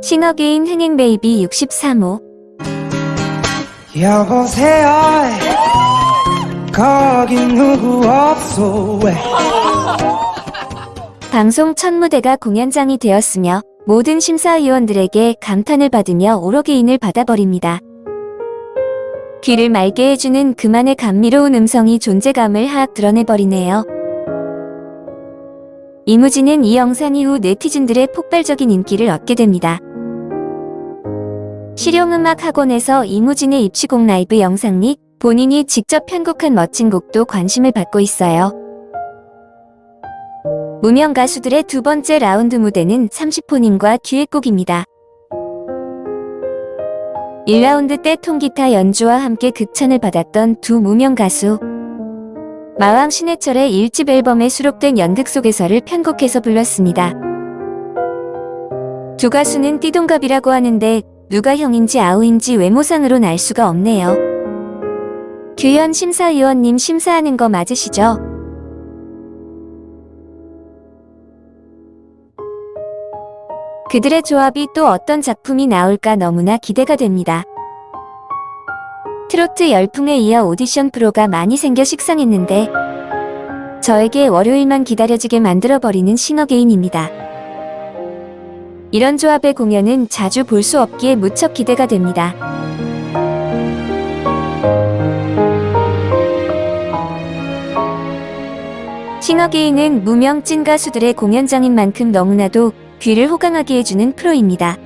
싱어게인 흥행베이비 63호 여보세요 거긴 누구 없소 방송 첫 무대가 공연장이 되었으며 모든 심사위원들에게 감탄을 받으며 오로게인을 받아버립니다. 귀를 맑게 해주는 그만의 감미로운 음성이 존재감을 하악 드러내버리네요. 이무진은 이 영상 이후 네티즌들의 폭발적인 인기를 얻게 됩니다. 실용음악 학원에서 이무진의 입시곡 라이브 영상 및 본인이 직접 편곡한 멋진 곡도 관심을 받고 있어요. 무명 가수들의 두 번째 라운드 무대는 30호님과 듀엣곡입니다. 1라운드 때 통기타 연주와 함께 극찬을 받았던 두 무명 가수 마왕 신해철의 1집 앨범에 수록된 연극 속에서를 편곡해서 불렀습니다. 두 가수는 띠동갑이라고 하는데 누가 형인지 아우인지 외모상으론 알 수가 없네요. 규현 심사위원님 심사하는 거 맞으시죠? 그들의 조합이 또 어떤 작품이 나올까 너무나 기대가 됩니다. 트로트 열풍에 이어 오디션 프로가 많이 생겨 식상했는데 저에게 월요일만 기다려지게 만들어버리는 싱어게인입니다. 이런 조합의 공연은 자주 볼 수 없기에 무척 기대가 됩니다. 싱어게인은 무명 찐 가수들의 공연장인 만큼 너무나도 귀를 호강하게 해주는 프로입니다.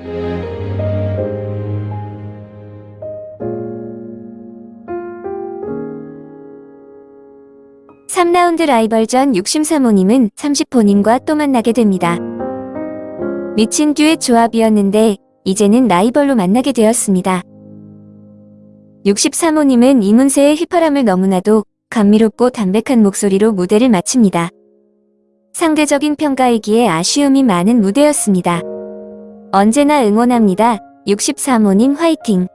삼라운드 라이벌전 63호님은 30호님과 또 만나게 됩니다. 미친 듀엣 조합이었는데 이제는 라이벌로 만나게 되었습니다. 63호님은 이문세의 휘파람을 너무나도 감미롭고 담백한 목소리로 무대를 마칩니다. 상대적인 평가이기에 아쉬움이 많은 무대였습니다. 언제나 응원합니다. 63호님 화이팅!